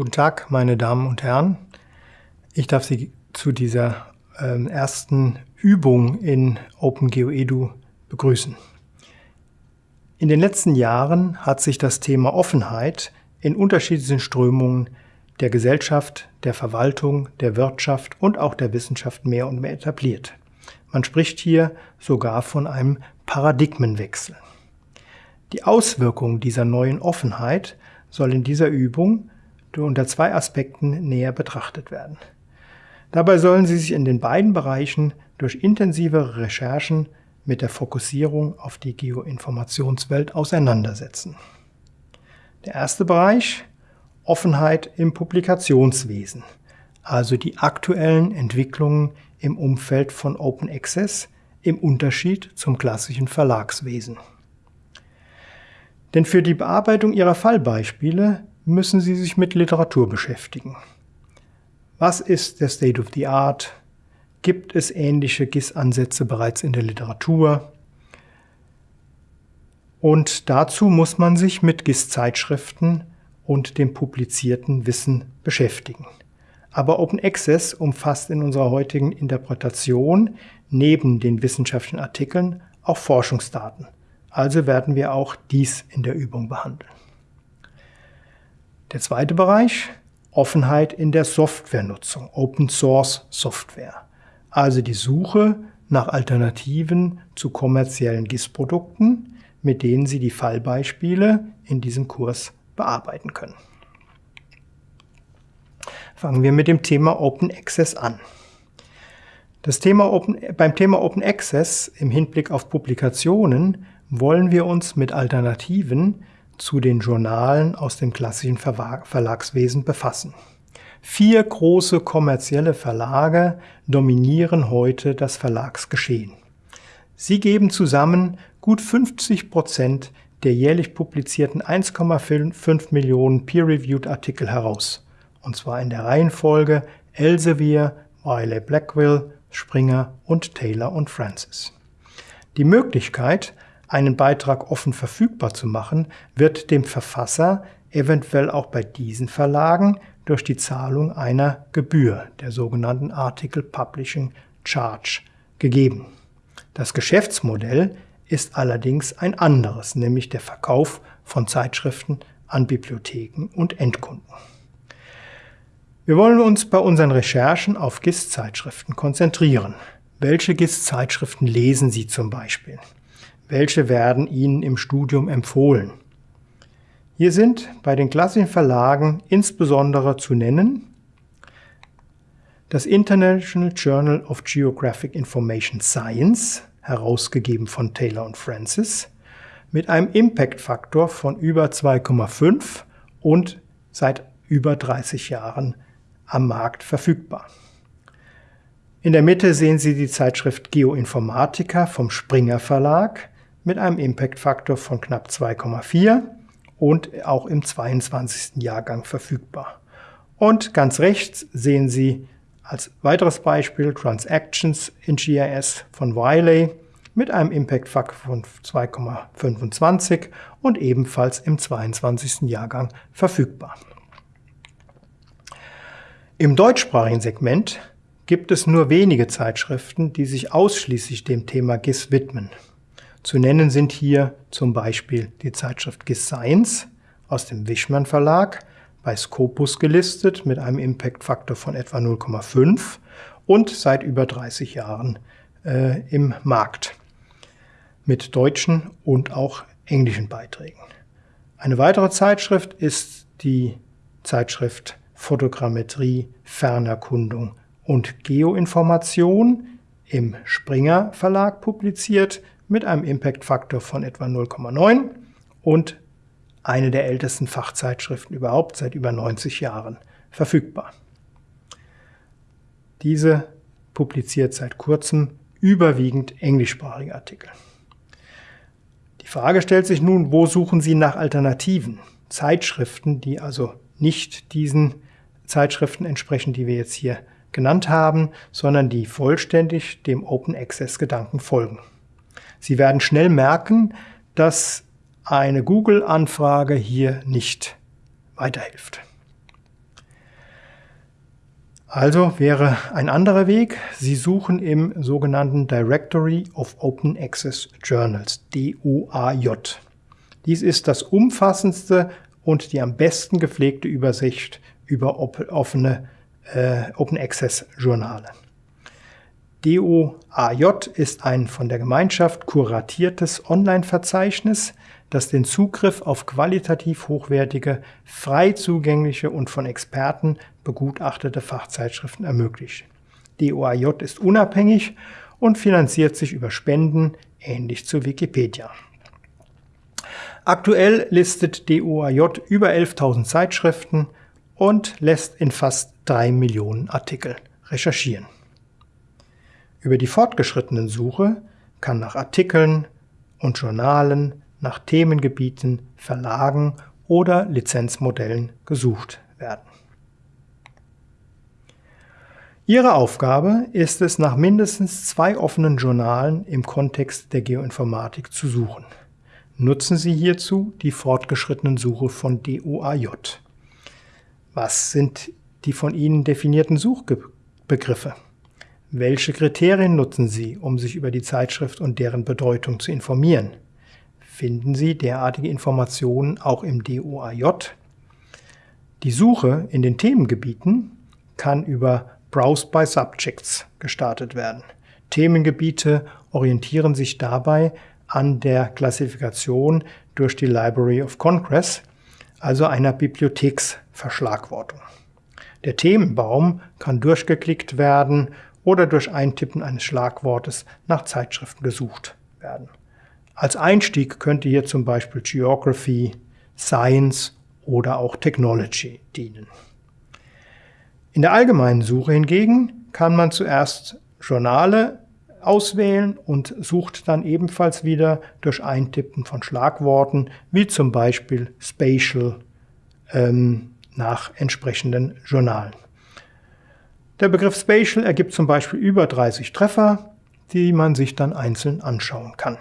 Guten Tag, meine Damen und Herren. Ich darf Sie zu dieser äh, ersten Übung in OpenGeoEDU begrüßen. In den letzten Jahren hat sich das Thema Offenheit in unterschiedlichen Strömungen der Gesellschaft, der Verwaltung, der Wirtschaft und auch der Wissenschaft mehr und mehr etabliert. Man spricht hier sogar von einem Paradigmenwechsel. Die Auswirkungen dieser neuen Offenheit soll in dieser Übung unter zwei Aspekten näher betrachtet werden. Dabei sollen Sie sich in den beiden Bereichen durch intensivere Recherchen mit der Fokussierung auf die Geoinformationswelt auseinandersetzen. Der erste Bereich Offenheit im Publikationswesen, also die aktuellen Entwicklungen im Umfeld von Open Access im Unterschied zum klassischen Verlagswesen. Denn für die Bearbeitung Ihrer Fallbeispiele müssen Sie sich mit Literatur beschäftigen. Was ist der State of the Art? Gibt es ähnliche GIS-Ansätze bereits in der Literatur? Und dazu muss man sich mit GIS-Zeitschriften und dem publizierten Wissen beschäftigen. Aber Open Access umfasst in unserer heutigen Interpretation neben den wissenschaftlichen Artikeln auch Forschungsdaten. Also werden wir auch dies in der Übung behandeln. Der zweite Bereich, Offenheit in der Softwarenutzung, Open Source Software. Also die Suche nach Alternativen zu kommerziellen GIS-Produkten, mit denen Sie die Fallbeispiele in diesem Kurs bearbeiten können. Fangen wir mit dem Thema Open Access an. Das Thema Open, beim Thema Open Access im Hinblick auf Publikationen wollen wir uns mit Alternativen zu den Journalen aus dem klassischen Verlagswesen befassen. Vier große kommerzielle Verlage dominieren heute das Verlagsgeschehen. Sie geben zusammen gut 50 Prozent der jährlich publizierten 1,5 Millionen peer-reviewed Artikel heraus. Und zwar in der Reihenfolge Elsevier, Wiley Blackwell, Springer und Taylor und Francis. Die Möglichkeit, einen Beitrag offen verfügbar zu machen, wird dem Verfasser eventuell auch bei diesen Verlagen durch die Zahlung einer Gebühr, der sogenannten Article Publishing Charge, gegeben. Das Geschäftsmodell ist allerdings ein anderes, nämlich der Verkauf von Zeitschriften an Bibliotheken und Endkunden. Wir wollen uns bei unseren Recherchen auf GIS-Zeitschriften konzentrieren. Welche GIS-Zeitschriften lesen Sie zum Beispiel? Welche werden Ihnen im Studium empfohlen? Hier sind bei den klassischen Verlagen insbesondere zu nennen das International Journal of Geographic Information Science, herausgegeben von Taylor und Francis, mit einem Impact-Faktor von über 2,5 und seit über 30 Jahren am Markt verfügbar. In der Mitte sehen Sie die Zeitschrift Geoinformatica vom Springer Verlag mit einem Impact-Faktor von knapp 2,4 und auch im 22. Jahrgang verfügbar. Und ganz rechts sehen Sie als weiteres Beispiel Transactions in GIS von Wiley mit einem Impact-Faktor von 2,25 und ebenfalls im 22. Jahrgang verfügbar. Im deutschsprachigen Segment gibt es nur wenige Zeitschriften, die sich ausschließlich dem Thema GIS widmen. Zu nennen sind hier zum Beispiel die Zeitschrift GIS Science aus dem Wischmann Verlag bei Scopus gelistet mit einem Impact-Faktor von etwa 0,5 und seit über 30 Jahren äh, im Markt mit deutschen und auch englischen Beiträgen. Eine weitere Zeitschrift ist die Zeitschrift Fotogrammetrie, Fernerkundung und Geoinformation im Springer Verlag publiziert mit einem Impact-Faktor von etwa 0,9 und eine der ältesten Fachzeitschriften überhaupt, seit über 90 Jahren verfügbar. Diese publiziert seit kurzem überwiegend englischsprachige Artikel. Die Frage stellt sich nun, wo suchen Sie nach Alternativen? Zeitschriften, die also nicht diesen Zeitschriften entsprechen, die wir jetzt hier genannt haben, sondern die vollständig dem Open Access Gedanken folgen. Sie werden schnell merken, dass eine Google-Anfrage hier nicht weiterhilft. Also wäre ein anderer Weg, Sie suchen im sogenannten Directory of Open Access Journals, DOAJ. Dies ist das umfassendste und die am besten gepflegte Übersicht über offene äh, Open Access Journale. DOAJ ist ein von der Gemeinschaft kuratiertes Online-Verzeichnis, das den Zugriff auf qualitativ hochwertige, frei zugängliche und von Experten begutachtete Fachzeitschriften ermöglicht. DOAJ ist unabhängig und finanziert sich über Spenden, ähnlich zu Wikipedia. Aktuell listet DOAJ über 11.000 Zeitschriften und lässt in fast 3 Millionen Artikel recherchieren. Über die fortgeschrittenen Suche kann nach Artikeln und Journalen, nach Themengebieten, Verlagen oder Lizenzmodellen gesucht werden. Ihre Aufgabe ist es, nach mindestens zwei offenen Journalen im Kontext der Geoinformatik zu suchen. Nutzen Sie hierzu die fortgeschrittenen Suche von DOAJ. Was sind die von Ihnen definierten Suchbegriffe? Welche Kriterien nutzen Sie, um sich über die Zeitschrift und deren Bedeutung zu informieren? Finden Sie derartige Informationen auch im DOAJ? Die Suche in den Themengebieten kann über Browse by Subjects gestartet werden. Themengebiete orientieren sich dabei an der Klassifikation durch die Library of Congress, also einer Bibliotheksverschlagwortung. Der Themenbaum kann durchgeklickt werden oder durch Eintippen eines Schlagwortes nach Zeitschriften gesucht werden. Als Einstieg könnte hier zum Beispiel Geography, Science oder auch Technology dienen. In der allgemeinen Suche hingegen kann man zuerst Journale auswählen und sucht dann ebenfalls wieder durch Eintippen von Schlagworten, wie zum Beispiel Spatial, ähm, nach entsprechenden Journalen. Der Begriff Spatial ergibt zum Beispiel über 30 Treffer, die man sich dann einzeln anschauen kann.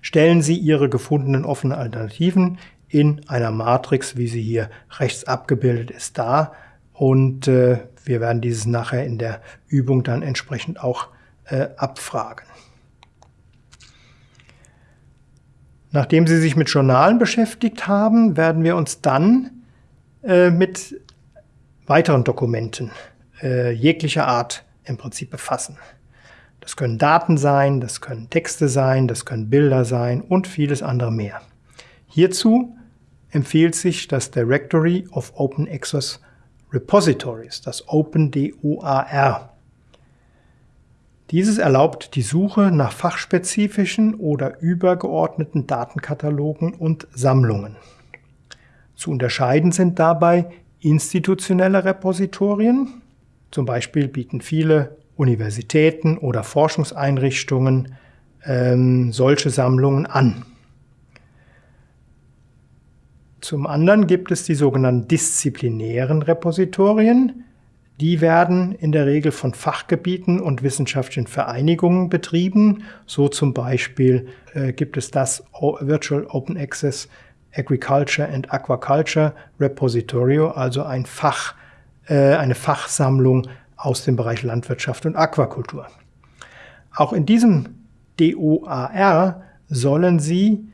Stellen Sie Ihre gefundenen offenen Alternativen in einer Matrix, wie sie hier rechts abgebildet ist, dar, und äh, wir werden dieses nachher in der Übung dann entsprechend auch äh, abfragen. Nachdem Sie sich mit Journalen beschäftigt haben, werden wir uns dann äh, mit weiteren Dokumenten äh, jeglicher Art im Prinzip befassen. Das können Daten sein, das können Texte sein, das können Bilder sein und vieles andere mehr. Hierzu empfiehlt sich das Directory of Open Access Repositories, das OpenDOAR. Dieses erlaubt die Suche nach fachspezifischen oder übergeordneten Datenkatalogen und Sammlungen. Zu unterscheiden sind dabei institutionelle Repositorien. Zum Beispiel bieten viele Universitäten oder Forschungseinrichtungen ähm, solche Sammlungen an. Zum anderen gibt es die sogenannten disziplinären Repositorien. Die werden in der Regel von Fachgebieten und wissenschaftlichen Vereinigungen betrieben. So zum Beispiel äh, gibt es das Virtual Open Access Agriculture and Aquaculture Repositorio, also ein Fach, äh, eine Fachsammlung aus dem Bereich Landwirtschaft und Aquakultur. Auch in diesem DOAR sollen Sie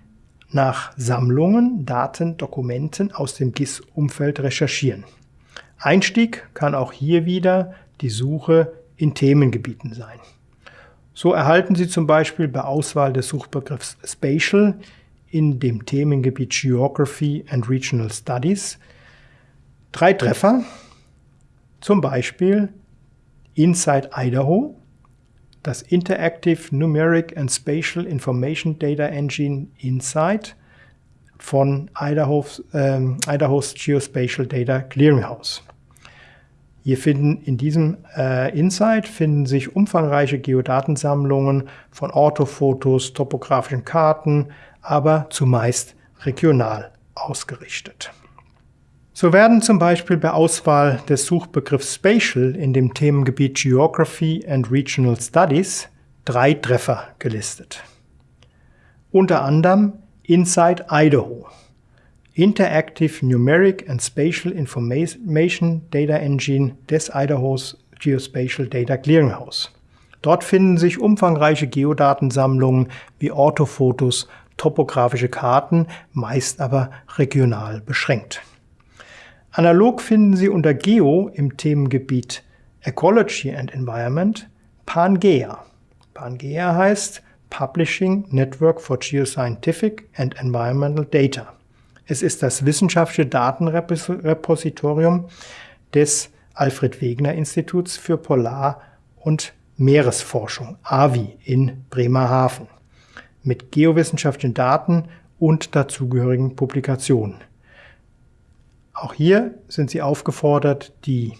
nach Sammlungen, Daten, Dokumenten aus dem GIS-Umfeld recherchieren. Einstieg kann auch hier wieder die Suche in Themengebieten sein. So erhalten Sie zum Beispiel bei Auswahl des Suchbegriffs Spatial in dem Themengebiet Geography and Regional Studies drei Treffer, zum Beispiel Inside Idaho, das Interactive Numeric and Spatial Information Data Engine InSight von Idaho's, ähm, Idaho's Geospatial Data Clearinghouse. Hier finden in diesem äh, Insight finden sich umfangreiche Geodatensammlungen von Orthofotos, topografischen Karten, aber zumeist regional ausgerichtet. So werden zum Beispiel bei Auswahl des Suchbegriffs Spatial in dem Themengebiet Geography and Regional Studies drei Treffer gelistet. Unter anderem Inside Idaho. Interactive Numeric and Spatial Information Data Engine des Idahos Geospatial Data Clearinghouse. Dort finden sich umfangreiche Geodatensammlungen wie Orthofotos, topografische Karten, meist aber regional beschränkt. Analog finden Sie unter Geo im Themengebiet Ecology and Environment Pangea. Pangea heißt Publishing Network for Geoscientific and Environmental Data. Es ist das wissenschaftliche Datenrepositorium des Alfred Wegener Instituts für Polar- und Meeresforschung, AVI, in Bremerhaven, mit geowissenschaftlichen Daten und dazugehörigen Publikationen. Auch hier sind Sie aufgefordert, die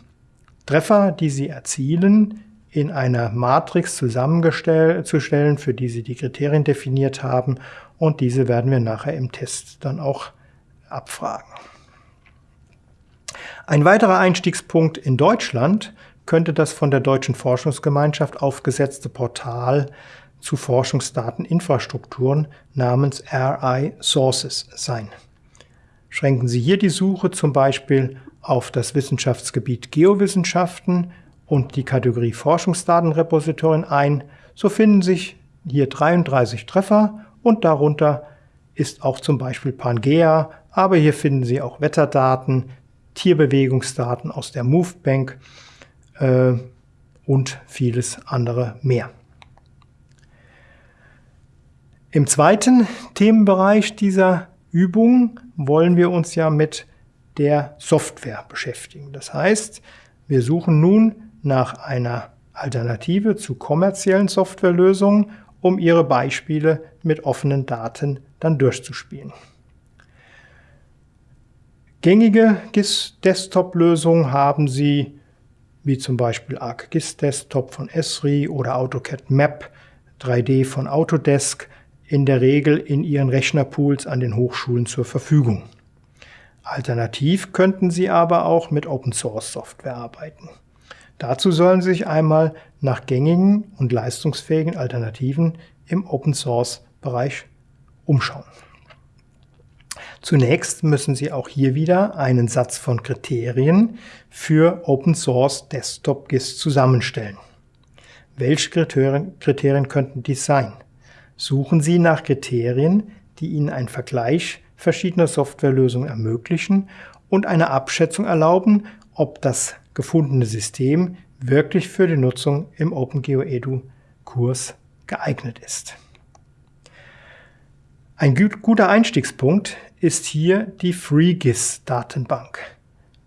Treffer, die Sie erzielen, in einer Matrix zusammenzustellen, für die Sie die Kriterien definiert haben. Und diese werden wir nachher im Test dann auch abfragen. Ein weiterer Einstiegspunkt in Deutschland könnte das von der Deutschen Forschungsgemeinschaft aufgesetzte Portal zu Forschungsdateninfrastrukturen namens RI Sources sein. Schränken Sie hier die Suche zum Beispiel auf das Wissenschaftsgebiet Geowissenschaften und die Kategorie Forschungsdatenrepositorien ein, so finden sich hier 33 Treffer und darunter ist auch zum Beispiel Pangea, aber hier finden Sie auch Wetterdaten, Tierbewegungsdaten aus der MoveBank äh, und vieles andere mehr. Im zweiten Themenbereich dieser Übung wollen wir uns ja mit der Software beschäftigen. Das heißt, wir suchen nun nach einer Alternative zu kommerziellen Softwarelösungen, um ihre Beispiele mit offenen Daten dann durchzuspielen. Gängige GIS-Desktop-Lösungen haben Sie wie zum Beispiel ArcGIS Desktop von Esri oder AutoCAD Map 3D von Autodesk in der Regel in ihren Rechnerpools an den Hochschulen zur Verfügung. Alternativ könnten Sie aber auch mit Open Source Software arbeiten. Dazu sollen Sie sich einmal nach gängigen und leistungsfähigen Alternativen im Open Source Bereich umschauen. Zunächst müssen Sie auch hier wieder einen Satz von Kriterien für Open Source Desktop GIS zusammenstellen. Welche Kriterien, Kriterien könnten dies sein? Suchen Sie nach Kriterien, die Ihnen einen Vergleich verschiedener Softwarelösungen ermöglichen und eine Abschätzung erlauben, ob das gefundene System wirklich für die Nutzung im OpenGeoEDU-Kurs geeignet ist. Ein guter Einstiegspunkt ist hier die FreeGIS-Datenbank.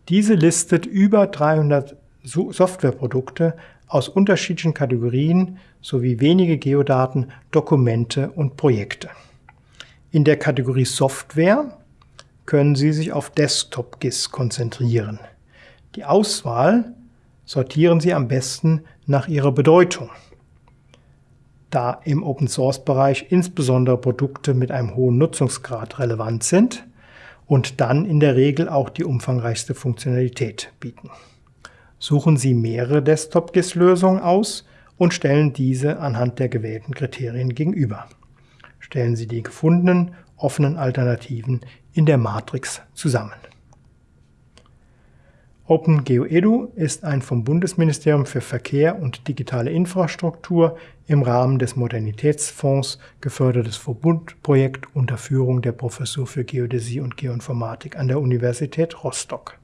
Diese listet über 300 Softwareprodukte aus unterschiedlichen Kategorien sowie wenige Geodaten, Dokumente und Projekte. In der Kategorie Software können Sie sich auf Desktop-GIS konzentrieren. Die Auswahl sortieren Sie am besten nach ihrer Bedeutung da im Open-Source-Bereich insbesondere Produkte mit einem hohen Nutzungsgrad relevant sind und dann in der Regel auch die umfangreichste Funktionalität bieten. Suchen Sie mehrere Desktop-GIS-Lösungen aus und stellen diese anhand der gewählten Kriterien gegenüber. Stellen Sie die gefundenen offenen Alternativen in der Matrix zusammen. OpenGeoEDU ist ein vom Bundesministerium für Verkehr und digitale Infrastruktur im Rahmen des Modernitätsfonds gefördertes Verbundprojekt unter Führung der Professur für Geodäsie und Geoinformatik an der Universität Rostock